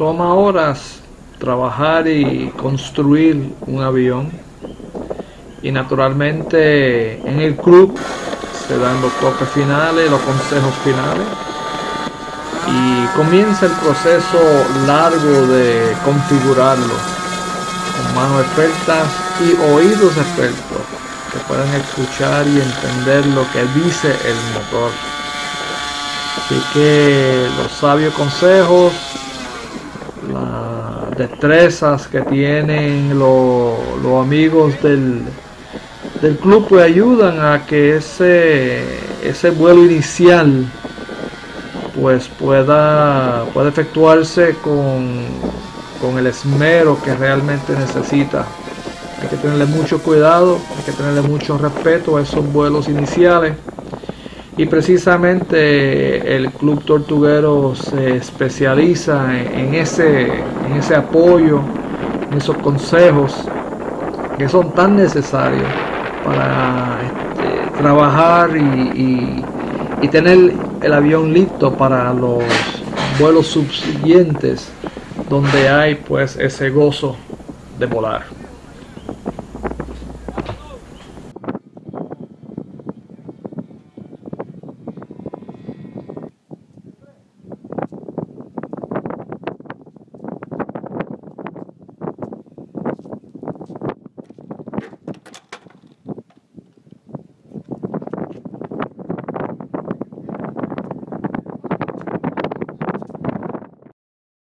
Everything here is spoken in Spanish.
toma horas trabajar y construir un avión y naturalmente en el club se dan los toques finales, los consejos finales y comienza el proceso largo de configurarlo con manos expertas y oídos expertos que puedan escuchar y entender lo que dice el motor. Así que los sabios consejos, las destrezas que tienen los, amigos del, del club pues ayudan a que ese, ese vuelo inicial pues pueda, pueda efectuarse con, con el esmero que realmente necesita. Hay que tenerle mucho cuidado, hay que tenerle mucho respeto a esos vuelos iniciales. Y precisamente el Club Tortuguero se especializa en, ese, en ese apoyo, en esos consejos que son tan necesarios para este, trabajar y, y tener el avión listo para los vuelos subsiguientes donde hay pues ese gozo de volar.